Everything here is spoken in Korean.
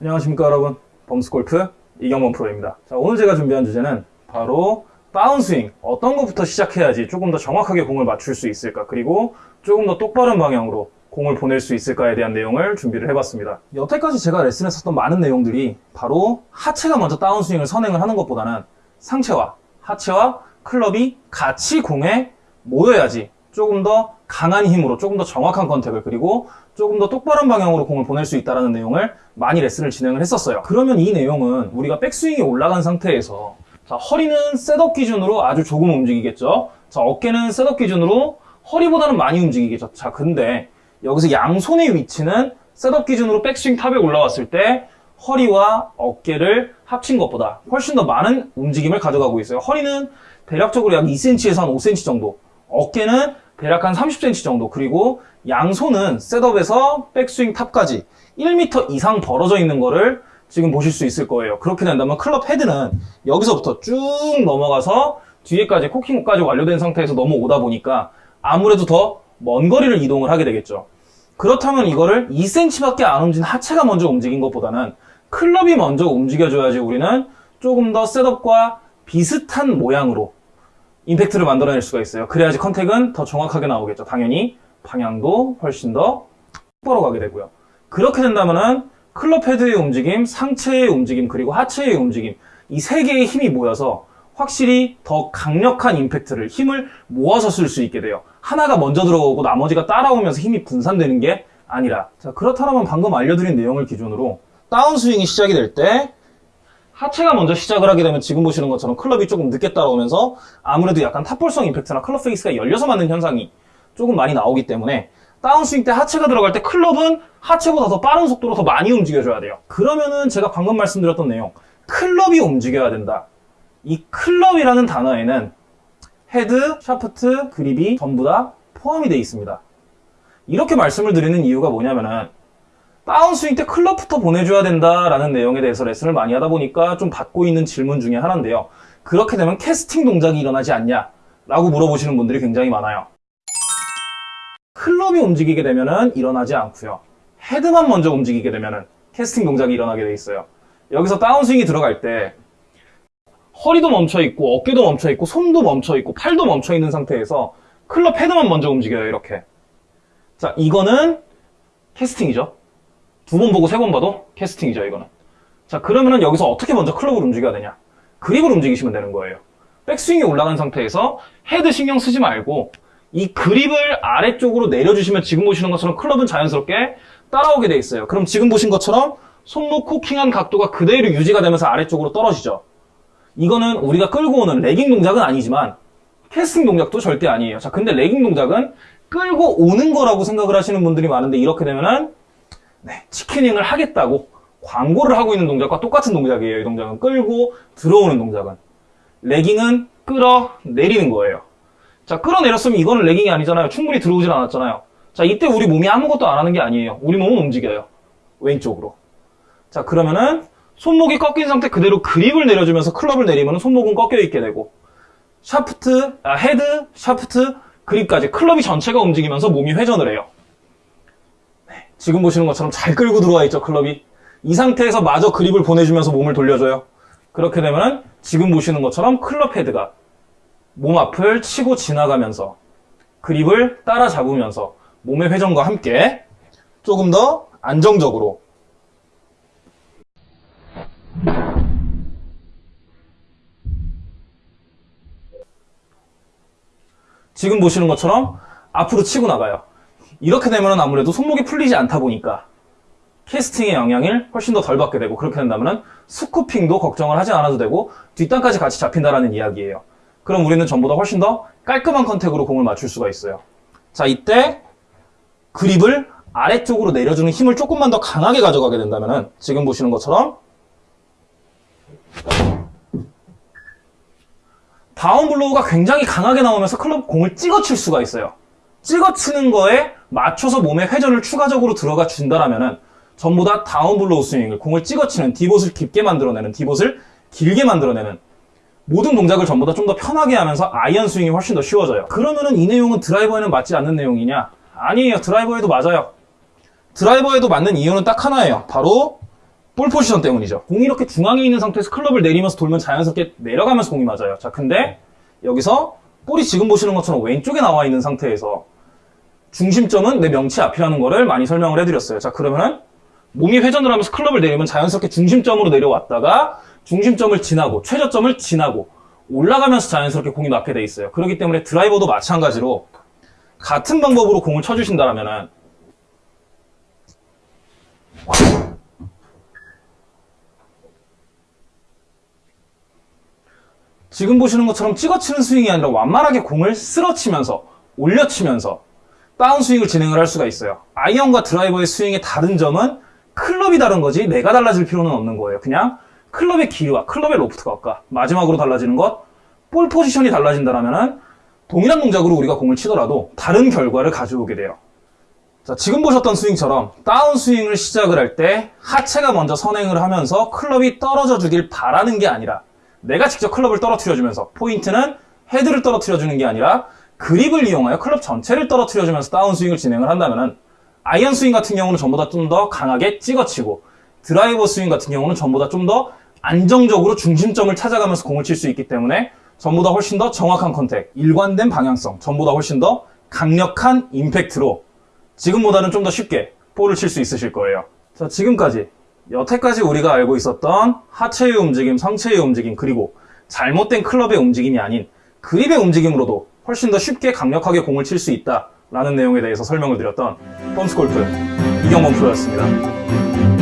안녕하십니까 여러분. 범스골프 이경범 프로입니다. 자 오늘 제가 준비한 주제는 바로 다운스윙. 어떤 것부터 시작해야지 조금 더 정확하게 공을 맞출 수 있을까? 그리고 조금 더 똑바른 방향으로 공을 보낼 수 있을까에 대한 내용을 준비를 해봤습니다. 여태까지 제가 레슨했었던 많은 내용들이 바로 하체가 먼저 다운스윙을 선행을 하는 것보다는 상체와 하체와 클럽이 같이 공에 모여야지 조금 더 강한 힘으로 조금 더 정확한 컨택을 그리고 조금 더 똑바른 방향으로 공을 보낼 수 있다는 내용을 많이 레슨을 진행을 했었어요. 그러면 이 내용은 우리가 백스윙이 올라간 상태에서 자 허리는 setup 기준으로 아주 조금 움직이겠죠? 자 어깨는 setup 기준으로 허리보다는 많이 움직이겠죠? 자 근데 여기서 양손의 위치는 setup 기준으로 백스윙 top에 올라왔을 때 허리와 어깨를 합친 것보다 훨씬 더 많은 움직임을 가져가고 있어요. 허리는 대략적으로 약 2cm에서 한 5cm 정도 어깨는 대략 한 30cm 정도. 그리고 양손은 setup에서 백스윙 top까지 1m 이상 벌어져 있는 거를 지금 보실 수 있을 거예요. 그렇게 된다면 클럽 헤드는 여기서부터 쭉 넘어가서 뒤에까지 코킹까지 완료된 상태에서 넘어오다 보니까 아무래도 더 먼 거리를 이동을 하게 되겠죠. 그렇다면 이거를 2cm밖에 안 움직인 하체가 먼저 움직인 것보다는 클럽이 먼저 움직여줘야지 우리는 조금 더 setup과 비슷한 모양으로 임팩트를 만들어낼 수가 있어요. 그래야지 contact은 더 정확하게 나오겠죠. 당연히 방향도 훨씬 더 똑바로 가게 되고요. 그렇게 된다면은 클럽 헤드의 움직임, 상체의 움직임, 그리고 하체의 움직임 이 세 개의 힘이 모여서 확실히 더 강력한 임팩트를 힘을 모아서 쓸 수 있게 돼요. 하나가 먼저 들어오고 나머지가 따라오면서 힘이 분산되는 게 아니라 자 그렇다면 방금 알려드린 내용을 기준으로 다운스윙이 시작이 될 때 하체가 먼저 시작을 하게 되면 지금 보시는 것처럼 클럽이 조금 늦게 따라오면서 아무래도 약간 top ball성 임팩트나 클럽 페이스가 열려서 맞는 현상이 조금 많이 나오기 때문에 다운스윙 때 하체가 들어갈 때 클럽은 하체보다 더 빠른 속도로 더 많이 움직여줘야 돼요. 그러면은 제가 방금 말씀드렸던 내용 클럽이 움직여야 된다. 이 클럽이라는 단어에는 헤드, 샤프트, 그립이 전부 다 포함이 되어 있습니다. 이렇게 말씀을 드리는 이유가 뭐냐면은 다운스윙 때 클럽부터 보내줘야 된다라는 내용에 대해서 레슨을 많이 하다 보니까 좀 받고 있는 질문 중에 하나인데요. 그렇게 되면 캐스팅 동작이 일어나지 않냐? 라고 물어보시는 분들이 굉장히 많아요. 클럽이 움직이게 되면은 일어나지 않고요. 헤드만 먼저 움직이게 되면은 캐스팅 동작이 일어나게 돼 있어요. 여기서 다운스윙이 들어갈 때 허리도 멈춰 있고 어깨도 멈춰 있고 손도 멈춰 있고 팔도 멈춰 있는 상태에서 클럽 헤드만 먼저 움직여요 이렇게 자 이거는 캐스팅이죠 두 번 보고 세 번 봐도 캐스팅이죠 이거는. 자 그러면은 여기서 어떻게 먼저 클럽을 움직여야 되냐? 그립을 움직이시면 되는 거예요. 백스윙이 올라간 상태에서 헤드 신경 쓰지 말고 이 그립을 아래쪽으로 내려주시면 지금 보시는 것처럼 클럽은 자연스럽게 따라오게 돼 있어요. 그럼 지금 보신 것처럼 손목 코킹한 각도가 그대로 유지가 되면서 아래쪽으로 떨어지죠. 이거는 우리가 끌고 오는 lagging 동작은 아니지만 캐스팅 동작도 절대 아니에요. 자, 근데 레깅 동작은 끌고 오는 거라고 생각을 하시는 분들이 많은데 이렇게 되면은 네, 치킨닝을 하겠다고 광고를 하고 있는 동작과 똑같은 동작이에요. 이 동작은 끌고 들어오는 동작은 레깅은 끌어 내리는 거예요. 자, 끌어내렸으면 이거는 레깅이 아니잖아요. 충분히 들어오질 않았잖아요. 자, 이때 우리 몸이 아무것도 안 하는 게 아니에요. 우리 몸은 움직여요. 왼쪽으로. 자, 그러면은 손목이 꺾인 상태 그대로 그립을 내려주면서 클럽을 내리면 손목은 꺾여 있게 되고 샤프트, 아, 헤드, 샤프트, 그립까지 클럽이 전체가 움직이면서 몸이 회전을 해요. 네, 지금 보시는 것처럼 잘 끌고 들어와 있죠 클럽이 이 상태에서 마저 그립을 보내주면서 몸을 돌려줘요. 그렇게 되면 지금 보시는 것처럼 클럽 헤드가 몸 앞을 치고 지나가면서 그립을 따라잡으면서 몸의 회전과 함께 조금 더 안정적으로 지금 보시는 것처럼 앞으로 치고 나가요. 이렇게 되면 아무래도 손목이 풀리지 않다 보니까 캐스팅의 영향을 훨씬 더 덜 받게 되고 그렇게 된다면 scooping도 걱정을 하지 않아도 되고 뒷땅까지 같이 잡힌다라는 이야기예요. 그럼 우리는 전보다 훨씬 더 깔끔한 contact으로 공을 맞출 수가 있어요. 자 이때 그립을 아래쪽으로 내려주는 힘을 조금만 더 강하게 가져가게 된다면 지금 보시는 것처럼 down blow가 굉장히 강하게 나오면서 클럽 공을 찍어칠 수가 있어요. 찍어치는 거에 맞춰서 몸의 회전을 추가적으로 들어가 준다라면 전부 다 down blow 스윙을 공을 찍어치는 divot을 깊게 만들어내는 divot을 길게 만들어내는 모든 동작을 전부 다 좀 더 편하게 하면서 아이언 스윙이 훨씬 더 쉬워져요. 그러면은 이 내용은 드라이버에는 맞지 않는 내용이냐? 아니에요. 드라이버에도 맞아요. 드라이버에도 맞는 이유는 딱 하나예요. 바로 볼 포지션 때문이죠. 공이 이렇게 중앙에 있는 상태에서 클럽을 내리면서 돌면 자연스럽게 내려가면서 공이 맞아요. 자, 근데 여기서 볼이 지금 보시는 것처럼 왼쪽에 나와 있는 상태에서 중심점은 내 명치 앞이라는 거를 많이 설명을 해드렸어요. 자, 그러면은 몸이 회전을 하면서 클럽을 내리면 자연스럽게 중심점으로 내려왔다가 중심점을 지나고 최저점을 지나고 올라가면서 자연스럽게 공이 맞게 돼 있어요. 그렇기 때문에 드라이버도 마찬가지로 같은 방법으로 공을 쳐주신다면은 지금 보시는 것처럼 찍어치는 스윙이 아니라 완만하게 공을 쓸어치면서 올려치면서 다운 스윙을 진행을 할 수가 있어요. 아이언과 드라이버의 스윙의 다른 점은 클럽이 다른 거지 내가 달라질 필요는 없는 거예요. 그냥 클럽의 길이와 클럽의 로프트가 아까 마지막으로 달라지는 것, 볼 포지션이 달라진다면 동일한 동작으로 우리가 공을 치더라도 다른 결과를 가져오게 돼요. 자, 지금 보셨던 스윙처럼 다운 스윙을 시작을 할 때 하체가 먼저 선행을 하면서 클럽이 떨어져 주길 바라는 게 아니라 내가 직접 클럽을 떨어뜨려 주면서 포인트는 헤드를 떨어뜨려 주는 게 아니라 그립을 이용하여 클럽 전체를 떨어뜨려 주면서 다운 스윙을 진행을 한다면은 아이언 스윙 같은 경우는 전부 다좀 더 강하게 찍어치고 드라이버 스윙 같은 경우는 전부 다좀 더 안정적으로 중심점을 찾아가면서 공을 칠 수 있기 때문에 전부 다 훨씬 더 정확한 contact, 일관된 방향성, 전부 다 훨씬 더 강력한 임팩트로 지금보다는 좀 더 쉽게 볼을 칠 수 있으실 거예요. 자, 지금까지 여태까지 우리가 알고 있었던 하체의 움직임, 상체의 움직임, 그리고 잘못된 클럽의 움직임이 아닌 그립의 움직임으로도 훨씬 더 쉽게 강력하게 공을 칠 수 있다라는 내용에 대해서 설명을 드렸던 펌스 골프 이경범 프로였습니다.